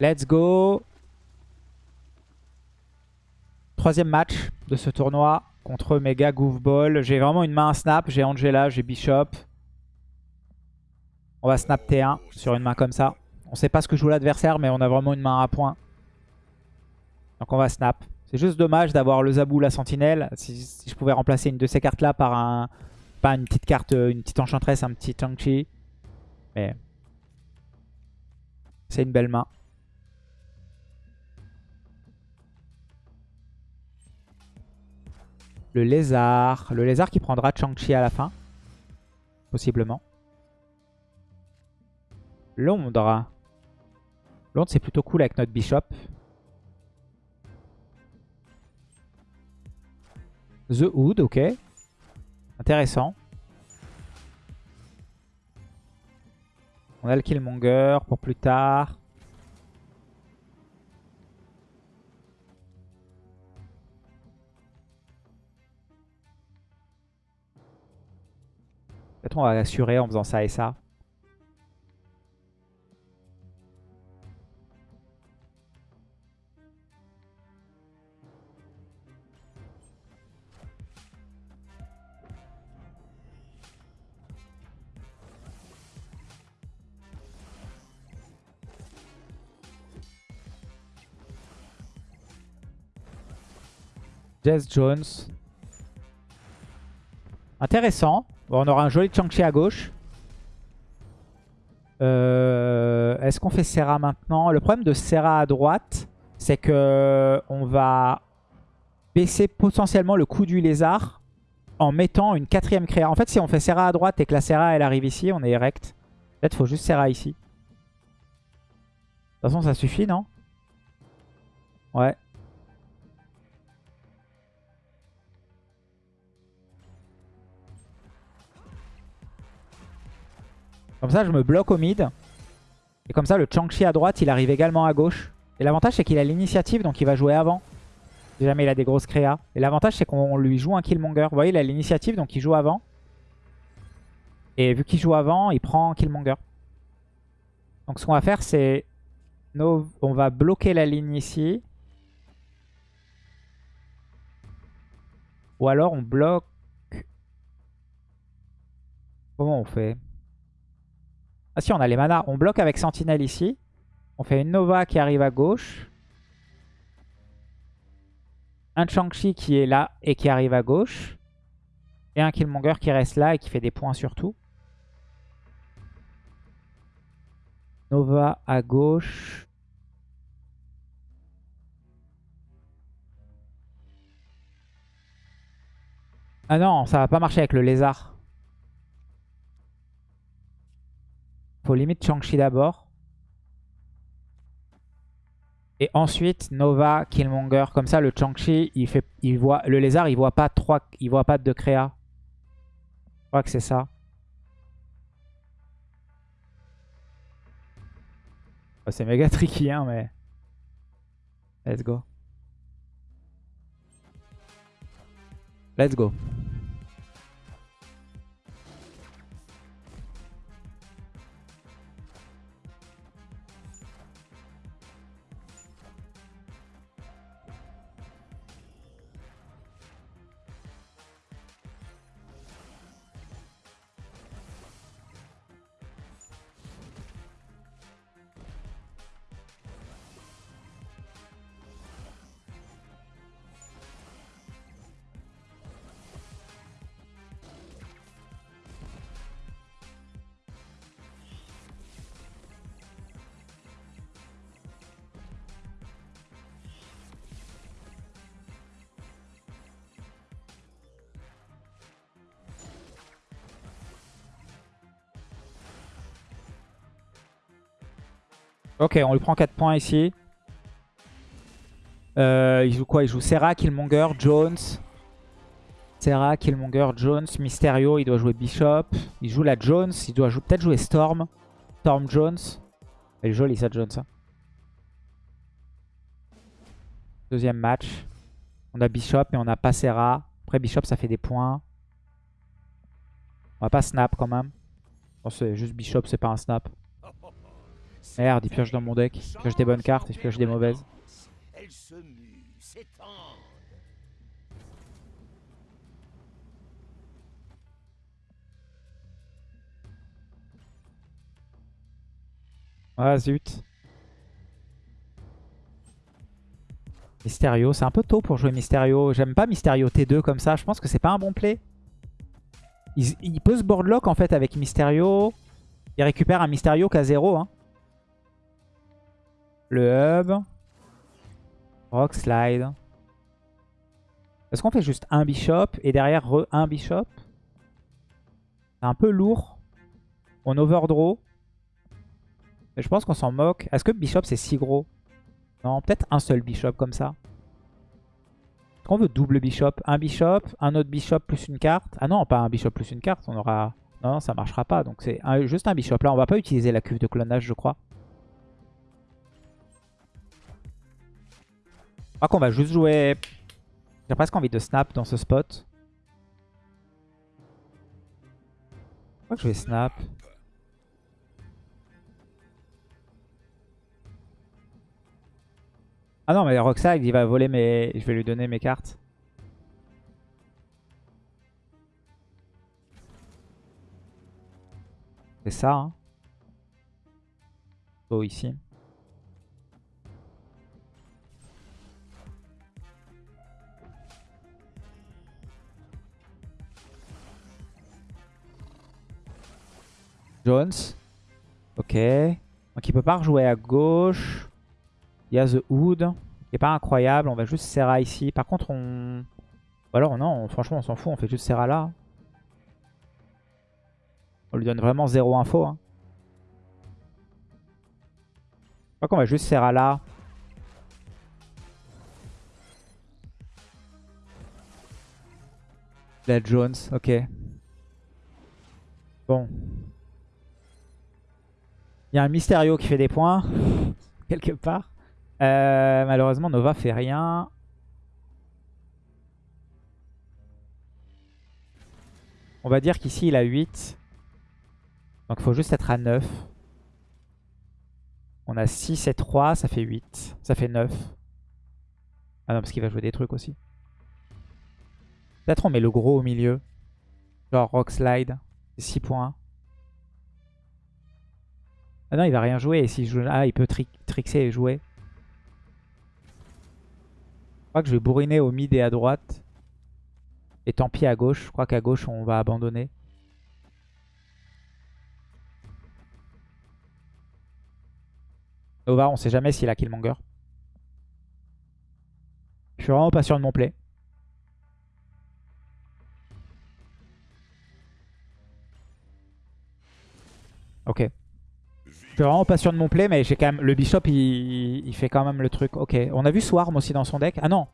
Let's go. Troisième match de ce tournoi contre Mega Goofball. J'ai vraiment une main à snap. J'ai Angela, j'ai Bishop. On va snap T1 sur une main comme ça. On sait pas ce que joue l'adversaire, mais on a vraiment une main à point. Donc on va snap. C'est juste dommage d'avoir le Zabou, la Sentinelle. Si, je pouvais remplacer une de ces cartes-là par un... Pas une petite carte, une petite Enchantress, un petit Chang-Chi. Mais... C'est une belle main. Le lézard. Le lézard qui prendra Chang-Chi à la fin. Possiblement. Londres. Londres, c'est plutôt cool avec notre bishop. The Hood, ok. Intéressant. On a le Killmonger pour plus tard. Peut-être on va assurer en faisant ça et ça. Jess Jones. Intéressant. On aura un joli Chang-Chi à gauche. Euh, est-ce qu'on fait Serra maintenant? Le problème de Serra à droite, c'est que on va baisser potentiellement le coût du lézard en mettant une quatrième créa. En fait, si on fait Serra à droite et que la Serra elle arrive ici, on est erect. Peut-être faut juste Serra ici. De toute façon, ça suffit, non? Ouais. Comme ça, je me bloque au mid. Et comme ça, le Chang-Chi à droite, il arrive également à gauche. Et l'avantage, c'est qu'il a l'initiative, donc il va jouer avant. Si jamais il a des grosses créas. Et l'avantage, c'est qu'on lui joue un Killmonger. Vous voyez, il a l'initiative, donc il joue avant. Et vu qu'il joue avant, il prend Killmonger. Donc ce qu'on va faire, c'est... On va bloquer la ligne ici. Ou alors on bloque... Comment on fait? Ah si, on a les manas. On bloque avec Sentinelle ici. On fait une Nova qui arrive à gauche. Un Chang-Chi qui est là et qui arrive à gauche. Et un Killmonger qui reste là et qui fait des points surtout. Nova à gauche. Ah non, ça va pas marcher avec le lézard. Faut limite Chang-Chi d'abord. Et ensuite, Nova, Killmonger. Comme ça, le Chang-Chi, il voit, le lézard, il voit pas trois, il voit pas de créa. Je crois que c'est ça. Oh, c'est méga tricky, hein, mais... Let's go. Let's go. Ok, on lui prend 4 points ici. Euh, il joue quoi? Il joue Serra, Killmonger, Jones. Serra, Killmonger, Jones, Mysterio, il doit jouer Bishop. Il joue la Jones, il doit peut-être jouer Storm. Storm Jones. Elle est jolie ça, Jones. Hein. Deuxième match. On a Bishop et on a pas Serra. Après Bishop, ça fait des points. On va pas snap quand même. c'est juste Bishop, c'est pas un snap. Merde, il pioche dans mon deck. Il pioche des bonnes cartes et je pioche des mauvaises. Elle se mue, s'étend. Ah zut. Mysterio, c'est un peu tôt pour jouer Mysterio. J'aime pas Mysterio T2 comme ça. Je pense que c'est pas un bon play. Il, il peut se boardlock en fait avec Mysterio. Il récupère un Mysterio qu'à 0. Hein. Le hub. Rock slide. Est-ce qu'on fait juste un bishop et derrière re un bishop? C'est un peu lourd. On overdraw. Je pense qu'on s'en moque. Est-ce que bishop c'est si gros? Non, peut-être un seul bishop comme ça. Est-ce qu'on veut double bishop? Un bishop, un autre bishop plus une carte? Ah non, pas un bishop plus une carte. On aura... Non, non ça marchera pas. Donc c'est juste un bishop. Là, on va pas utiliser la cuve de clonage, je crois. Crois qu'on va juste jouer... J'ai presque envie de snap dans ce spot. Je crois que je vais snap. Ah non, mais Roxag, il va voler mes... Je vais lui donner mes cartes. C'est ça, hein. Oh, ici. Jones. Ok. Donc il peut pas rejouer à gauche. Il y a The Hood. Qui est pas incroyable. On va juste Serra ici. Par contre, on... Ou alors non, franchement, on s'en fout. On fait juste Serra là. On lui donne vraiment zéro info. Hein. Je crois qu'on va juste Serra là. La Jones, ok. Bon. Il y a un Mysterio qui fait des points, quelque part. Euh, malheureusement, Nova fait rien. On va dire qu'ici, il a 8. Donc, il faut juste être à 9. On a 6 et 3, ça fait 8. Ça fait 9. Ah non, parce qu'il va jouer des trucs aussi. Peut-être on met le gros au milieu. Genre Rock Slide. 6 points. Ah non, il va rien jouer. Et joue... Ah, il peut trixer et jouer. Je crois que je vais bourriner au mid et à droite. Et tant pis à gauche. Je crois qu'à gauche, on va abandonner. Nova, on sait jamais s'il a Killmonger. Je suis vraiment pas sûr de mon play. Ok. Suis vraiment pas sûr de mon play, mais j'ai quand même. Le bishop, il... fait quand même le truc. Ok. On a vu Swarm aussi dans son deck. Ah non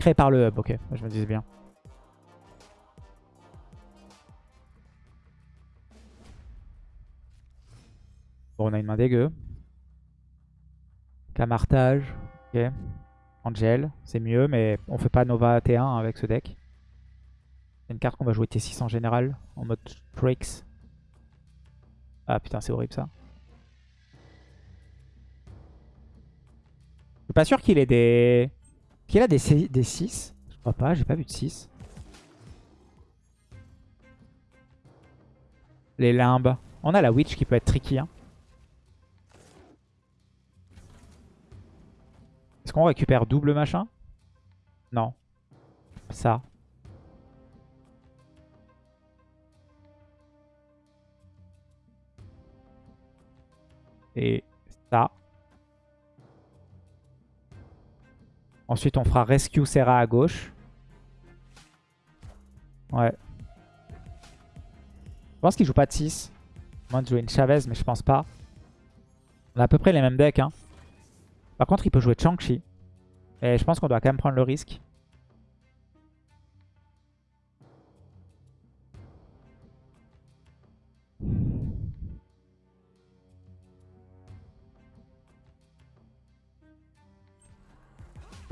Créé par le hub, ok. Je me disais bien. Bon, on a une main dégueu. Camartage. Ok. Angel, c'est mieux, mais on fait pas Nova T1 avec ce deck. C'est une carte qu'on va jouer T6 en général, en mode tricks. Ah putain, c'est horrible ça. Je suis pas sûr qu'il ait des... Qu'il a des, des 6 Je crois pas, j'ai pas vu de 6. Les limbes. On a la Witch qui peut être tricky. Hein. Est-ce qu'on récupère double machin? Non. Ça. Et ça. Ensuite, on fera Rescue Serra à gauche. Ouais. Je pense qu'il joue pas de 6. Moins de jouer une Chavez, mais je pense pas. On a à peu près les mêmes decks. Hein. Par contre, il peut jouer Chang-Chi. Et je pense qu'on doit quand même prendre le risque.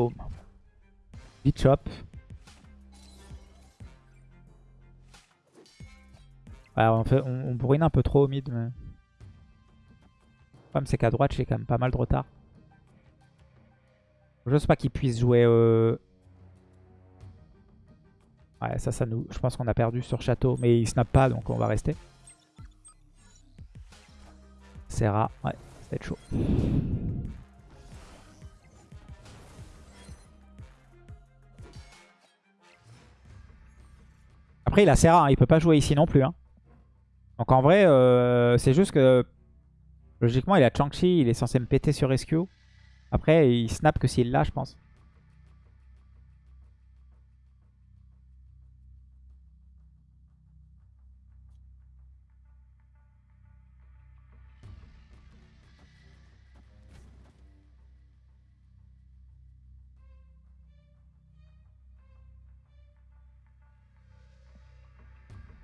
Boom. chop. on, fait, on, brûle un peu trop au mid. Mais... problème, c'est qu'à droite, j'ai quand même pas mal de retard. Je sais pas qu'il puisse jouer... Euh... Ouais, ça, ça nous... Je pense qu'on a perdu sur château. Mais il snap pas, donc on va rester. Serra, ouais, ça va être chaud. Après, il a Serra, hein, il peut pas jouer ici non plus. Hein. Donc en vrai, euh, c'est juste que... Logiquement, il a Chang-Chi, il est censé me péter sur Rescue. Après, il snap que s'il l'a, je pense.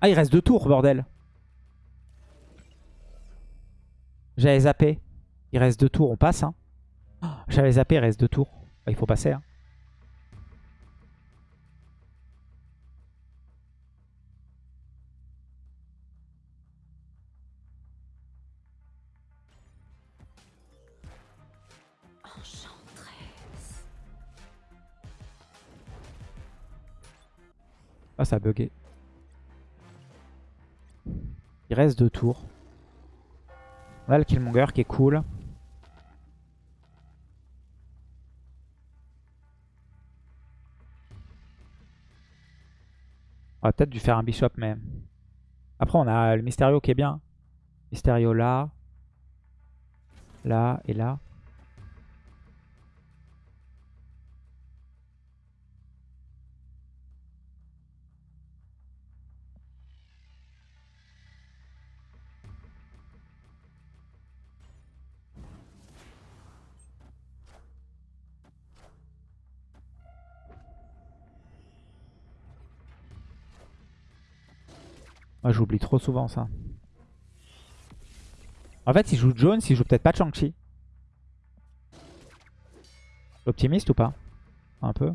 Ah, il reste deux tours, bordel. J'avais zappé. Il reste deux tours, on passe. Hein. J'avais zappé, il reste deux tours. Bah, il faut passer. Hein. Ah, ça a bugué. Il reste deux tours. On a le Killmonger qui est cool. On va peut-être dû faire un Bishop, mais... Après, on a le Mysterio qui est bien. Mysterio là. Là et là. Moi, j'oublie trop souvent ça. En fait, il joue Jones, il joue peut-être pas Chang-Chi. Optimiste ou pas? Un peu.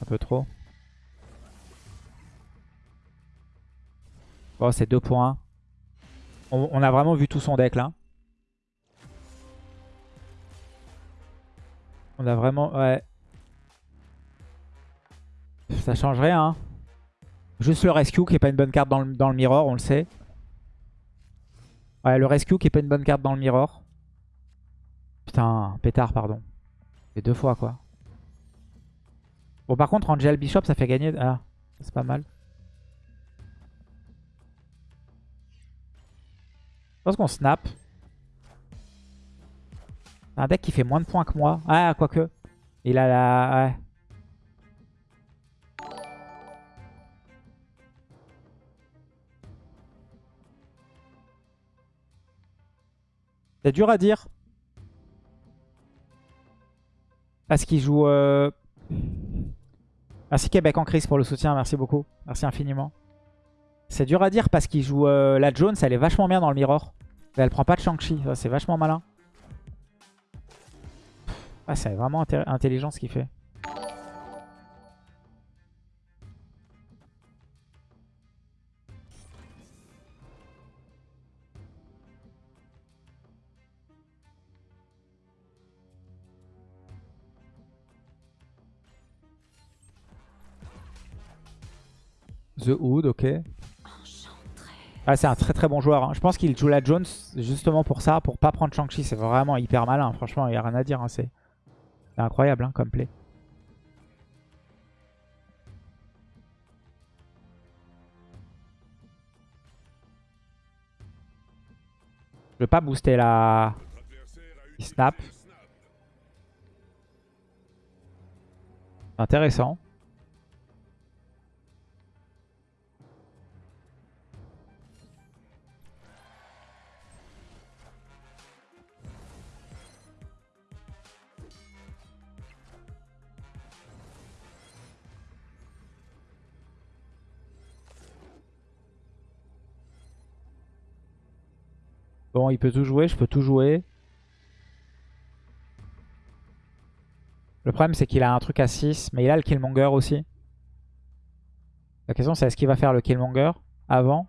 Un peu trop. Bon, c'est 2 points. On, on a vraiment vu tout son deck là. On a vraiment... Ouais. Ça change rien. Hein. Juste le rescue qui est pas une bonne carte dans le, dans mirror, on le sait. Ouais, le rescue qui est pas une bonne carte dans le mirror. Putain, pétard, pardon. C'est deux fois, quoi. Bon, par contre, Angel Bishop, ça fait gagner... Ah, c'est pas mal. Je pense qu'on snap. Un deck qui fait moins de points que moi. Ah, quoique. Il a la... Ouais. C'est dur à dire. Parce qu'il joue... Euh... Merci Québec en crise pour le soutien, merci beaucoup. Merci infiniment. C'est dur à dire parce qu'il joue euh, la Jones, elle est vachement bien dans le mirror. Elle prend pas de Shang-Chi, c'est vachement malin. Ah, c'est vraiment intelligent ce qu'il fait. The Hood, ok. Ah, c'est un très très bon joueur. Hein. Je pense qu'il joue la Jones justement pour ça, pour pas prendre Shang-Chi. C'est vraiment hyper malin. Franchement, il n'y a rien à dire. Hein. C'est c'est incroyable hein, comme play. Je vais pas booster la... snap. Intéressant. Bon, il peut tout jouer, je peux tout jouer. Le problème, c'est qu'il a un truc à 6, mais il a le Killmonger aussi. La question c'est est-ce qu'il va faire le Killmonger avant? De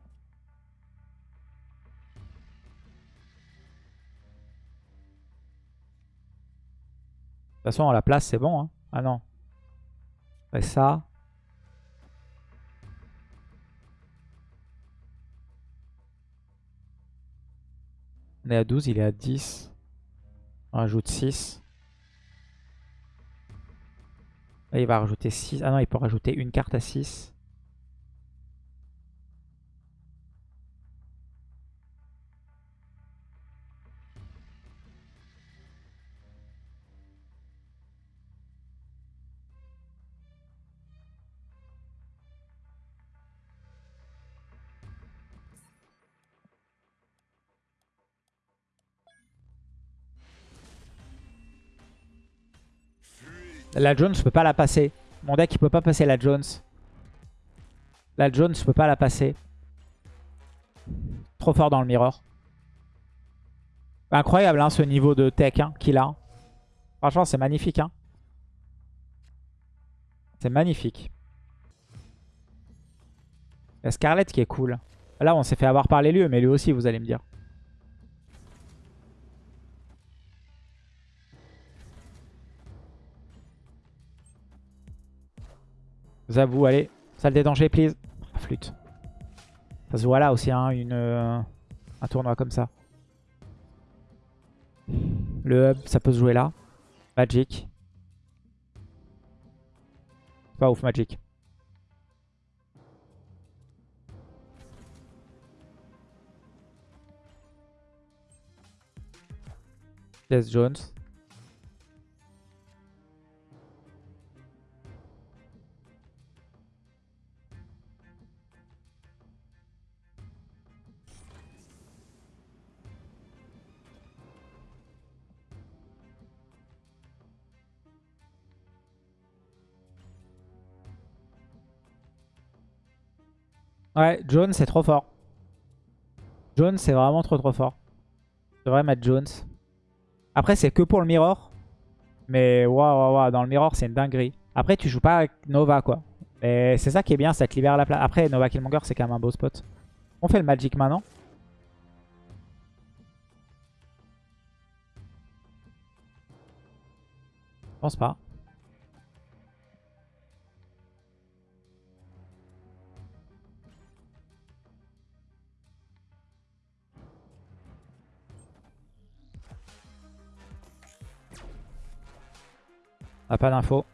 toute façon, la place, c'est bon. Hein. Ah non. Et ça. On est à 12, il est à 10. On rajoute 6. Là, il va rajouter 6. Ah non, il peut rajouter une carte à 6. La Jones, je peux pas la passer. Mon deck, il peut pas passer la Jones. La Jones, je peux pas la passer. Trop fort dans le mirror. Incroyable hein, ce niveau de tech hein, qu'il a. Franchement, c'est magnifique. Hein. C'est magnifique. Il y a Scarlett qui est cool. Là, on s'est fait avoir par les lieux, mais lui aussi, vous allez me dire. Zabou, allez. Salle des dangers, please. Ah, flûte. Ça se voit là aussi, hein, euh, un tournoi comme ça. Le hub, ça peut se jouer là. Magic. Pas ouf, Magic. Yes, Jones. Ouais, Jones c'est trop fort. Jones c'est vraiment trop trop fort. Je devrais mettre Jones. Après c'est que pour le mirror. Mais waouh, waouh, dans le mirror c'est une dinguerie. Après tu joues pas avec Nova quoi. Et c'est ça qui est bien, ça te libère la place. Après Nova Killmonger c'est quand même un beau spot. On fait le Magic maintenant. Je pense pas. Pas d'infos.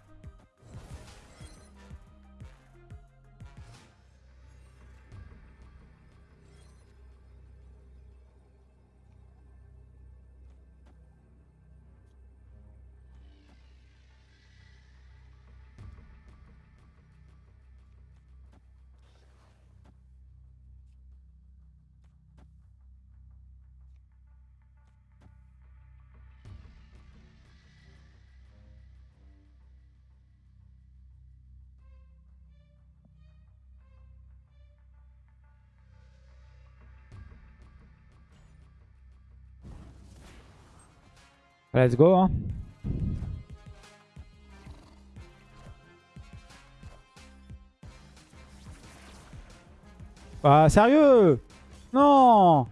Let's go. Hein. Ah, sérieux? Non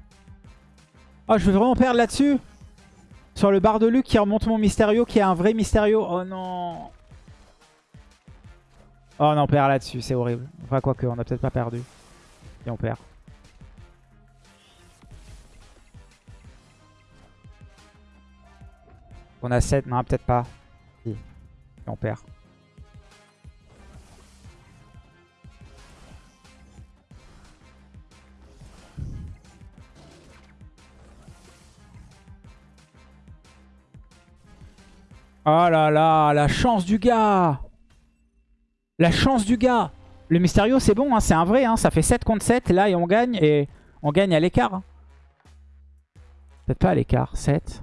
Oh, je veux vraiment perdre là-dessus? Sur le bar de Luc qui remonte mon Mysterio, qui est un vrai Mysterio. Oh non Oh non, on perd là-dessus, c'est horrible. Enfin, quoique, on a peut-être pas perdu. Et on perd. On a 7, non peut-être pas. Si. on perd. Oh là là, la chance du gars La chance du gars Le Mysterio, c'est bon, hein, c'est un vrai. Hein, ça fait 7 contre 7, là, et on gagne. Et on gagne à l'écart. Hein. Peut-être pas à l'écart, 7.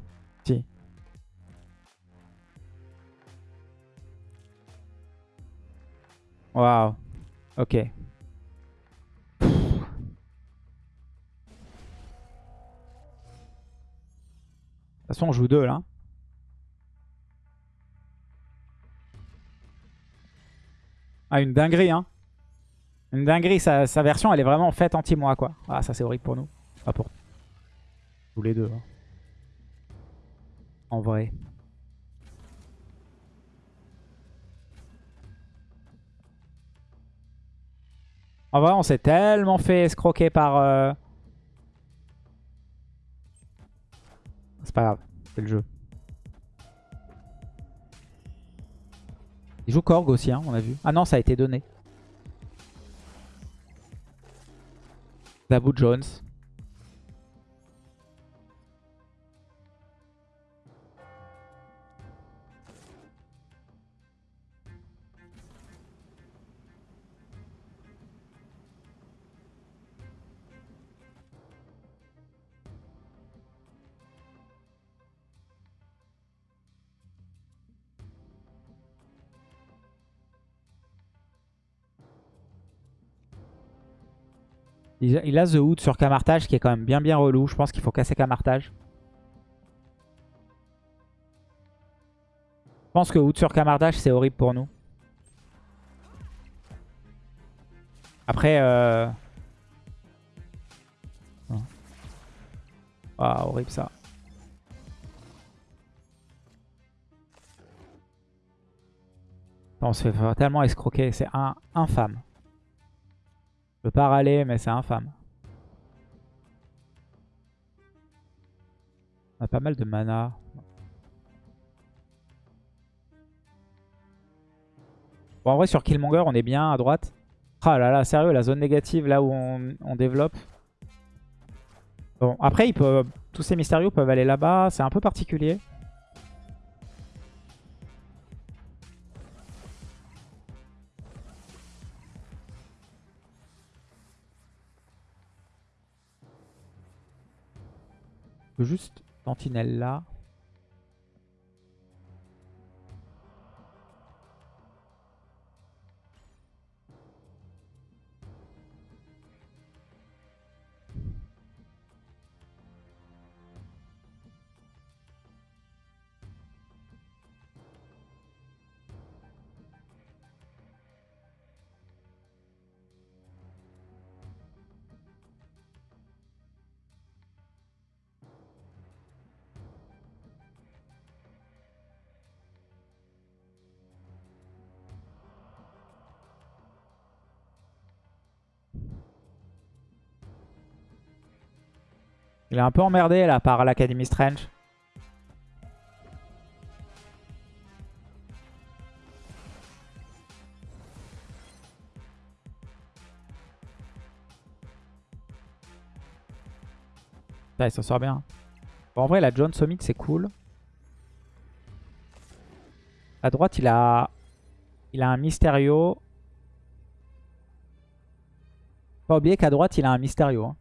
Waouh. Ok. De toute façon, on joue deux là. Ah, une dinguerie, hein. Une dinguerie, sa, sa version, elle est vraiment faite anti-moi, quoi. Ah, ça, c'est horrible pour nous. Pas pour tous les deux. hein. En vrai. En vrai, on s'est tellement fait escroquer par... euh, C'est pas grave, c'est le jeu. Il joue Korg aussi, hein, on a vu. Ah non, ça a été donné. Zabu Jones. Il a, The Hood sur Camartage qui est quand même bien bien relou. Je pense qu'il faut casser Camartage. Je pense que Hood sur Camartage c'est horrible pour nous. Après... Euh... Ah, horrible ça. On se fait tellement escroquer, c'est infâme. Je peux pas râler, mais c'est infâme. On a pas mal de mana. Bon, en vrai, sur Killmonger, on est bien à droite. Ah là là, sérieux, la zone négative, là où on, on développe. Bon, après, il peut, tous ces mystérieux peuvent aller là-bas. C'est un peu particulier. Juste sentinelle là. Un peu emmerdé là par l'Academy Strange. Ça, il s'en sort bien. En vrai, la John Summit, c'est cool. À droite, il a, il a un Mysterio. Pas oublier qu'à droite, il a un Mysterio. hein.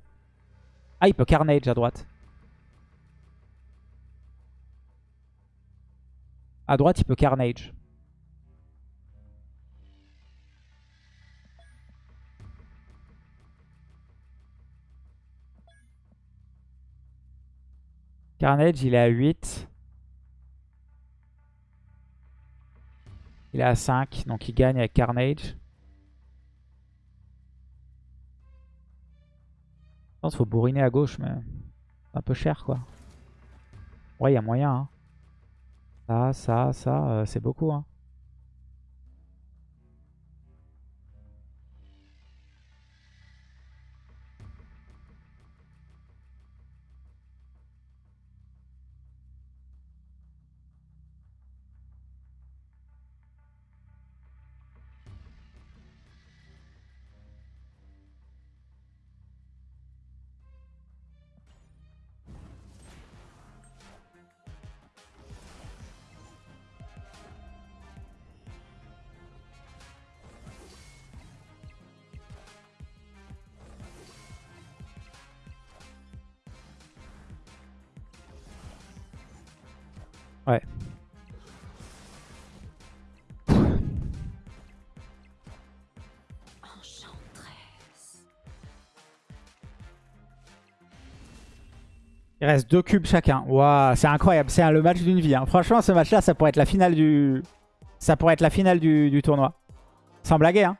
Ah, il peut Carnage à droite. À droite, il peut Carnage. Carnage, il est à 8. Il est à 5, donc il gagne avec Carnage. Je pense qu'il faut bourriner à gauche, mais un peu cher, quoi. Ouais, il y a moyen. Hein. Ça, ça, ça, euh, c'est beaucoup. Hein. Ouais. Il reste deux cubes chacun. Waouh, c'est incroyable. C'est le match d'une vie. hein. Franchement, ce match-là, ça pourrait être la finale du... Ça pourrait être la finale du, tournoi. Sans blaguer, hein.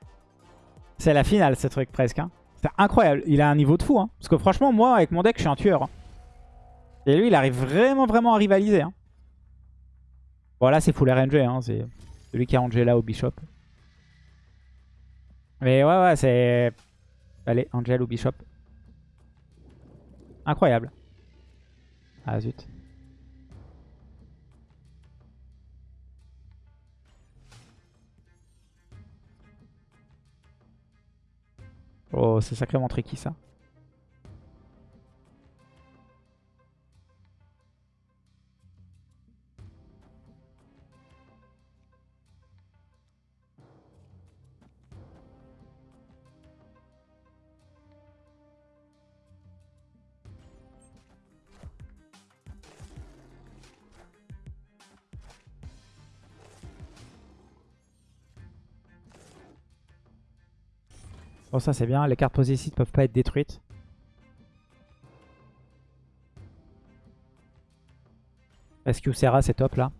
C'est la finale ce truc presque. hein. C'est incroyable. Il a un niveau de fou. hein. Parce que franchement, moi avec mon deck, je suis un tueur. Et lui, il arrive vraiment, vraiment à rivaliser. Hein. Bon, là, c'est full RNG. Hein. C'est celui qui a Angela au Bishop. Mais ouais, ouais, c'est... Allez, Angel ou Bishop. Incroyable. Ah, zut. Oh, c'est sacrément tricky ça. Bon, ça c'est bien. Les cartes posées ici ne peuvent pas être détruites. Rescue Serra, c'est top là?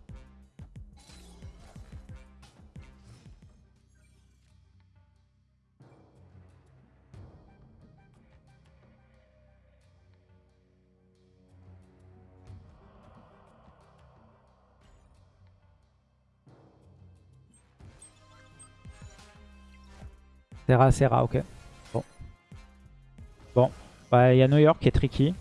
Serra, Serra, ok. Bon. Bon. Bah, Il y a New York qui est tricky.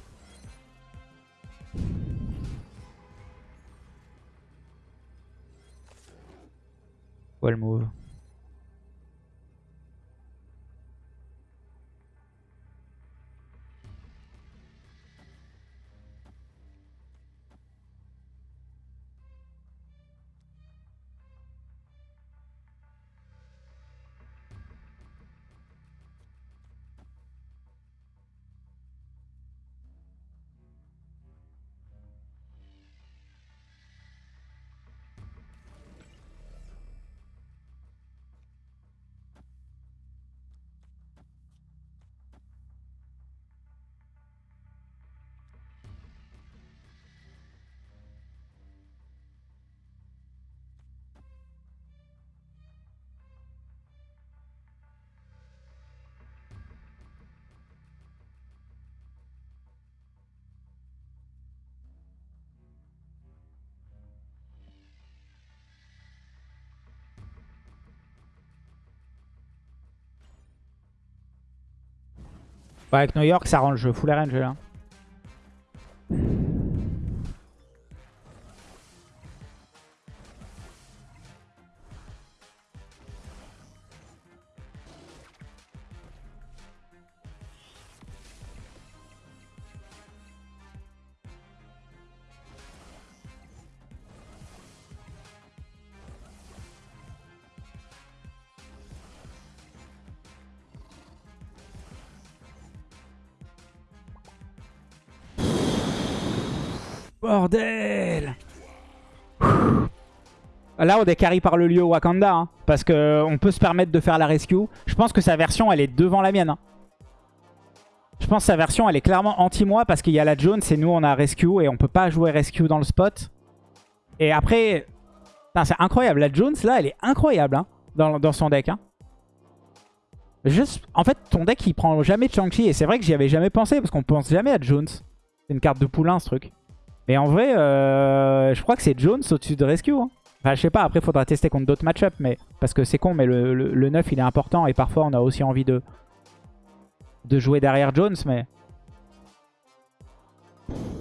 Ouais, avec New York, ça rend le jeu full range là. Là, on est par le lieu Wakanda. hein, parce qu'on peut se permettre de faire la rescue. Je pense que sa version, elle est devant la mienne. hein. Je pense que sa version, elle est clairement anti-moi. Parce qu'il y a la Jones et nous, on a rescue. Et on peut pas jouer rescue dans le spot. Et après... C'est incroyable. La Jones, là, elle est incroyable hein, dans, son deck. hein. Juste, en fait, ton deck, il prend jamais de Shang-Chi. Et c'est vrai que j'y avais jamais pensé. Parce qu'on pense jamais à Jones. C'est une carte de poulain, ce truc. Mais en vrai, euh, je crois que c'est Jones au-dessus de Rescue. Enfin, je sais pas, après, faudra tester contre d'autres match mais Parce que c'est con, mais le, le, le 9, il est important. Et parfois, on a aussi envie de, de jouer derrière Jones, mais...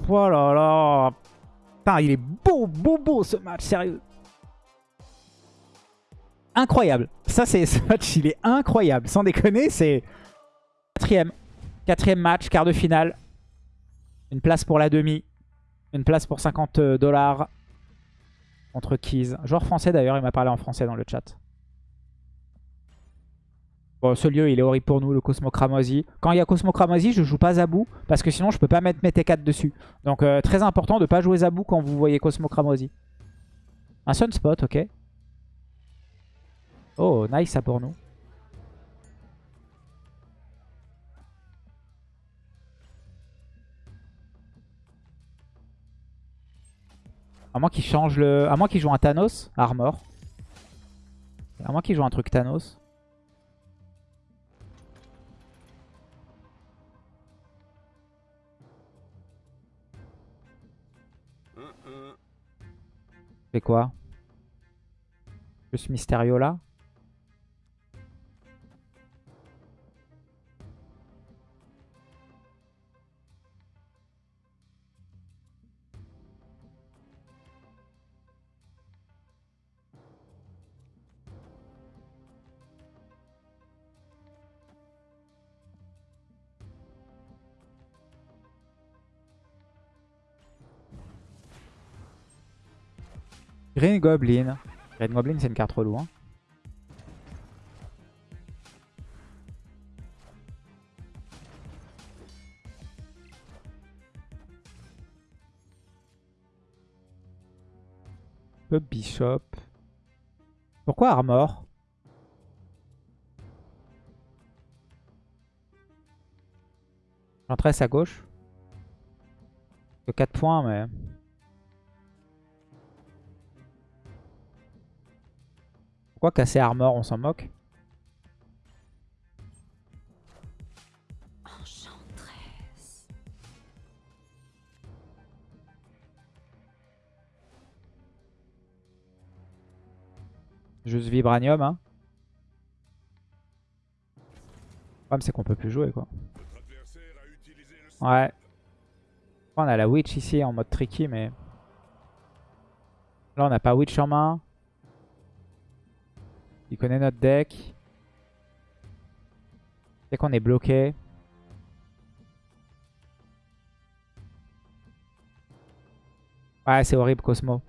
Oh là là Putain, il est beau, beau, beau, ce match, sérieux Incroyable Ça, c'est ce match, il est incroyable. Sans déconner, c'est... Quatrième. Quatrième match, quart de finale. Une place pour la demi. Une place pour 50 dollars contre Keys. Joueur français d'ailleurs, il m'a parlé en français dans le chat. Bon, ce lieu, il est horrible pour nous, le Cosmo Cramoisi. Quand il y a Cosmo Cramoisi, je joue pas Zabou, parce que sinon je peux pas mettre mes T4 dessus. Donc euh, très important de pas jouer Zabou quand vous voyez Cosmo Cramoisi. Un Sunspot, ok. Oh, nice ça pour nous. À moins qu'il change le... À moins qu'il joue un Thanos, Armor. À moins qu'il joue un truc Thanos. Mm, mm. C'est quoi? Plus Mysterio là? Green Goblin. Green Goblin, c'est une carte relou. Hein. Pub Bishop. Pourquoi Armor? J'entresse à gauche. Que 4 points, mais... Pourquoi casser Armor On s'en moque? Juste Vibranium, hein. Le problème, c'est qu'on peut plus jouer, quoi. Ouais. On a la Witch ici en mode tricky, mais... Là, on n'a pas Witch en main. Il connaît notre deck. C'est qu'on est bloqué. Ouais, c'est horrible, Cosmo.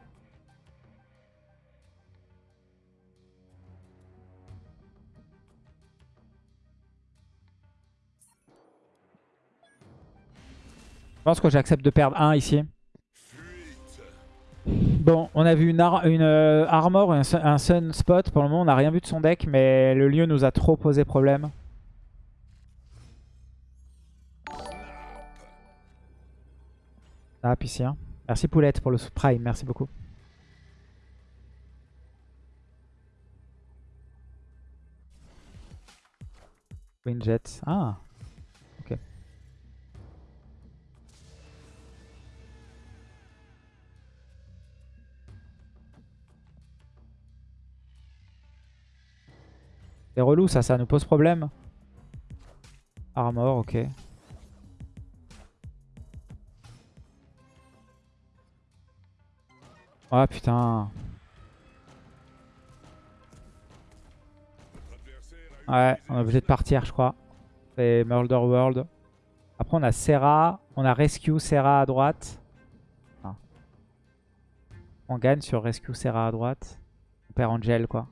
Je pense que j'accepte de perdre 1 ici. Bon, on a vu une, euh, armor un, sun- un sunspot. Pour le moment, on n'a rien vu de son deck, mais le lieu nous a trop posé problème. Ah, puis si, hein. Merci Poulette pour le prime, merci beaucoup. Queen Ah, C'est relou ça, ça nous pose problème. Armor, ok. Ah putain. Ouais, on est obligé de partir je crois. C'est Murder World. Après on a Serra, on a Rescue Serra à droite. On gagne sur Rescue Serra à droite. On perd Angel quoi.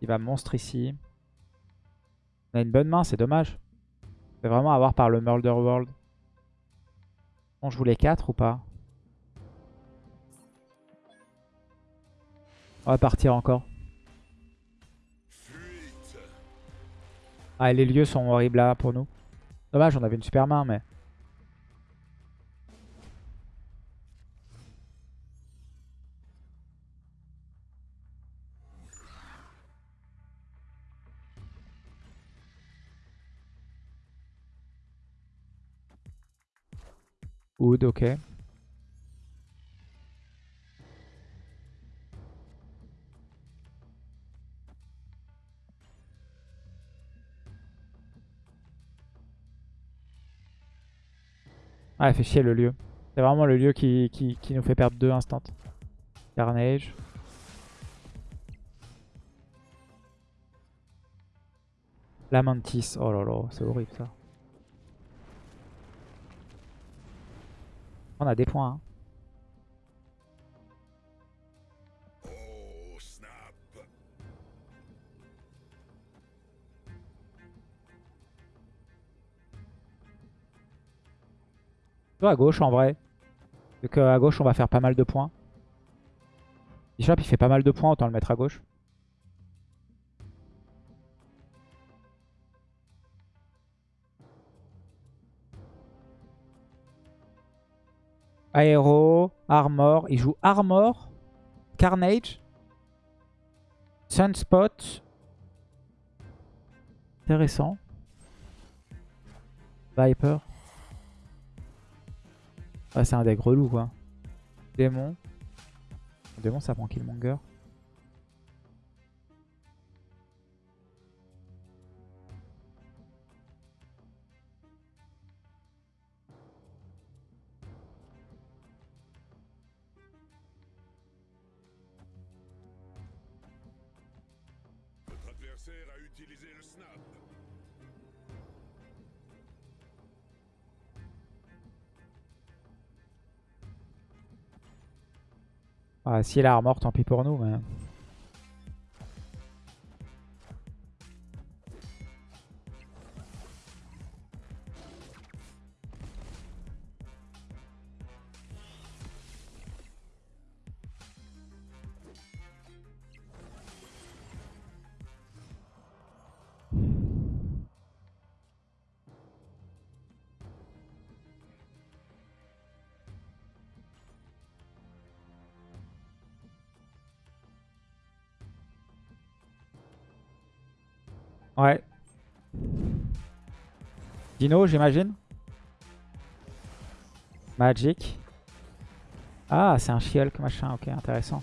Il va monstre ici. On a une bonne main, c'est dommage. C'est vraiment avoir par le Murder World. On joue les 4 ou pas? On va partir encore. Ah, les lieux sont horribles là pour nous. Dommage, on avait une super main, mais... Wood, ok. Ah, fait chier le lieu. C'est vraiment le lieu qui, qui, qui nous fait perdre deux instants. Carnage. La Mantis. Oh là là, c'est horrible ça. On a des points. hein. Plutôt à gauche en vrai. Vu qu'à gauche on va faire pas mal de points. Bishop il fait pas mal de points, autant le mettre à gauche. Aéro, Armor. Il joue Armor, Carnage, Sunspot. Intéressant. Viper. Ah, c'est un deck relou quoi. Démon. Démon ça prend Killmonger. Adversaire a utilisé le snap. Ah, si elle a armor, tant pis pour nous. Mais... J'imagine. Magic. Ah, c'est un She-Hulk machin. Ok, intéressant.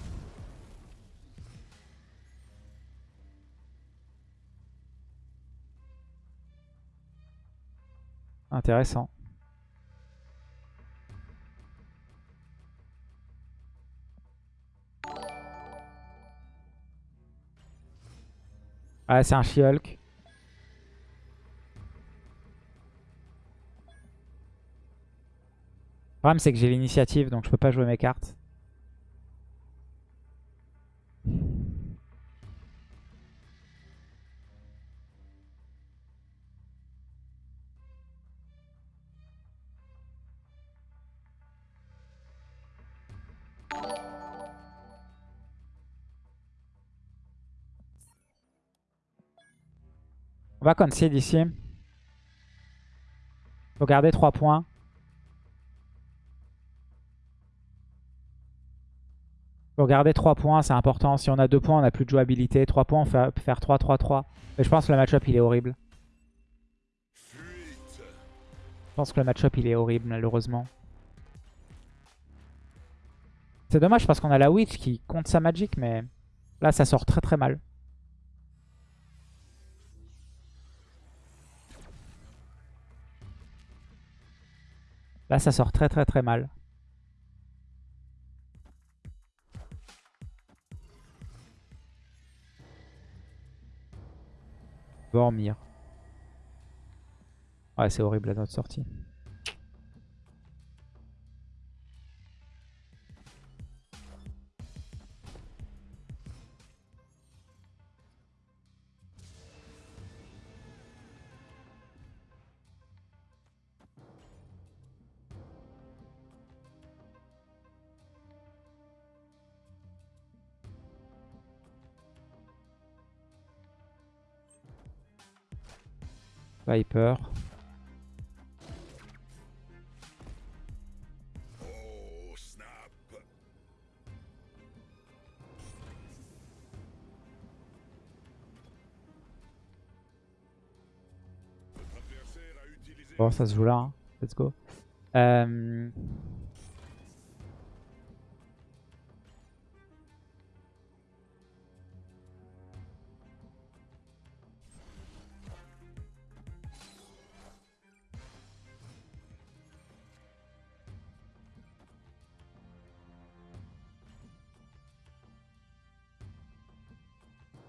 Intéressant. Ouais, c'est un She-Hulk. Problème, c'est que j'ai l'initiative, donc je peux pas jouer mes cartes. On va concede ici. Faut garder 3 points. Faut garder 3 points, c'est important. Si on a 2 points, on a plus de jouabilité. 3 points, on peut faire 3-3-3. Mais je pense que le match-up, il est horrible. Je pense que le match-up, il est horrible, malheureusement. C'est dommage parce qu'on a la Witch qui compte sa Magic, mais là, ça sort très très mal. Là, ça sort très très très mal. Dormir. Ouais, c'est horrible à notre sortie. Viper. Bon, ça se joue là. hein. Let's go. Euh,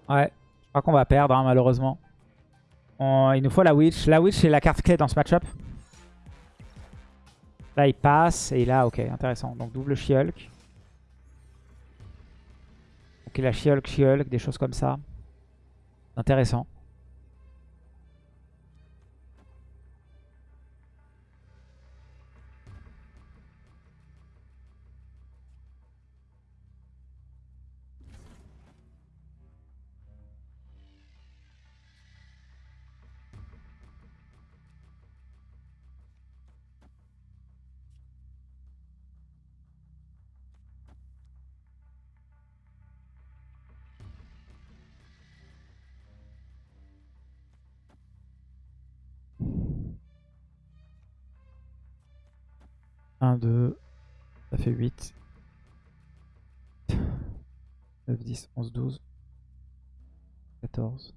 Ouais, je crois qu'on va perdre hein, malheureusement. Il nous faut la Witch. La Witch c'est la carte clé dans ce match-up. Là il passe et là ok intéressant. Donc double She-Hulk. Donc il a She-Hulk, She-Hulk, des choses comme ça. Intéressant. 1, 2, ça fait 8. 9, 10, 11, 12, 14.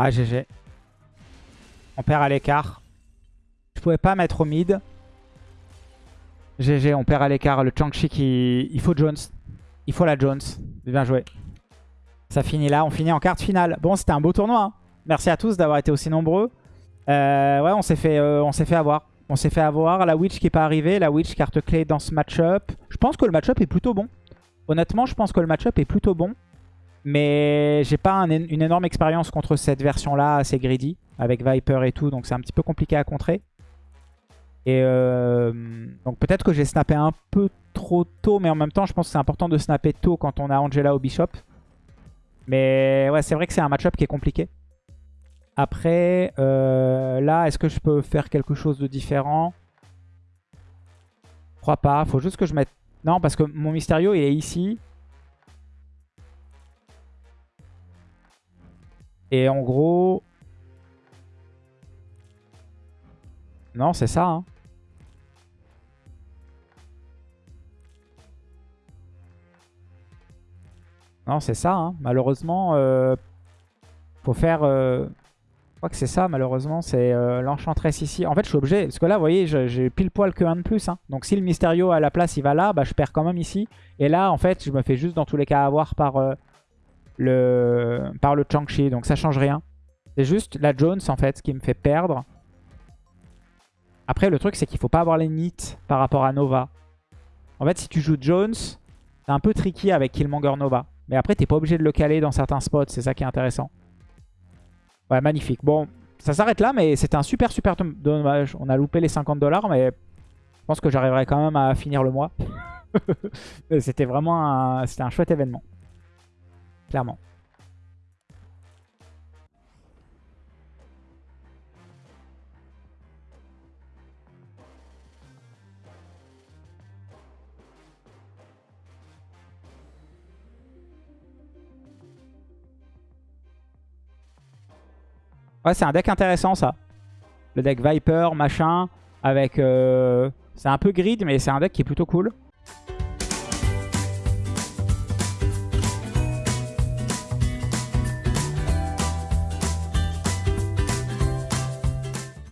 Ah, GG. On perd à l'écart. Je pouvais pas mettre au mid. GG, on perd à l'écart. Le Chang-Chi qui... Il faut Jones. Il faut la Jones. Bien joué. Ça finit là. On finit en quart finale. Bon, c'était un beau tournoi. hein. Merci à tous d'avoir été aussi nombreux. Euh, ouais, on s'est fait, euh, on s'est fait avoir. On s'est fait avoir. La Witch qui n'est pas arrivée. La Witch carte clé dans ce match-up. Je pense que le match-up est plutôt bon. Honnêtement, je pense que le match-up est plutôt bon. Mais j'ai pas un- une énorme expérience contre cette version-là, assez greedy, avec Viper et tout, donc c'est un petit peu compliqué à contrer. Et euh, donc peut-être que j'ai snappé un peu trop tôt, mais en même temps, je pense que c'est important de snapper tôt quand on a Angela au Bishop. Mais ouais, c'est vrai que c'est un match-up qui est compliqué. Après, euh, là, est-ce que je peux faire quelque chose de différent? Je crois pas. Faut juste que je mette... Non, parce que mon Mysterio, il est ici. Et en gros... Non, c'est ça. hein. Non, c'est ça. hein. Malheureusement, euh, faut faire... euh, Je crois que c'est ça, malheureusement. C'est euh, l'Enchantress ici. En fait, je suis obligé... Parce que là, vous voyez, j'ai pile poil que 1 de plus. hein. Donc si le Mysterio à la place, il va là, bah, je perds quand même ici. Et là, en fait, je me fais juste dans tous les cas avoir par... par le Chang-Chi, donc ça change rien. C'est juste la Jones en fait qui me fait perdre. Après le truc c'est qu'il faut pas avoir les nits par rapport à Nova. En fait si tu joues Jones, c'est un peu tricky avec Killmonger Nova. Mais après t'es pas obligé de le caler dans certains spots, c'est ça qui est intéressant. Ouais magnifique. Bon ça s'arrête là mais c'était un super super dom- dommage. On a loupé les 50 dollars mais je pense que j'arriverai quand même à finir le mois. c'était vraiment un, un chouette événement. Clairement. Ouais, c'est un deck intéressant ça. Le deck Viper, machin, avec... euh, C'est un peu grid, mais c'est un deck qui est plutôt cool.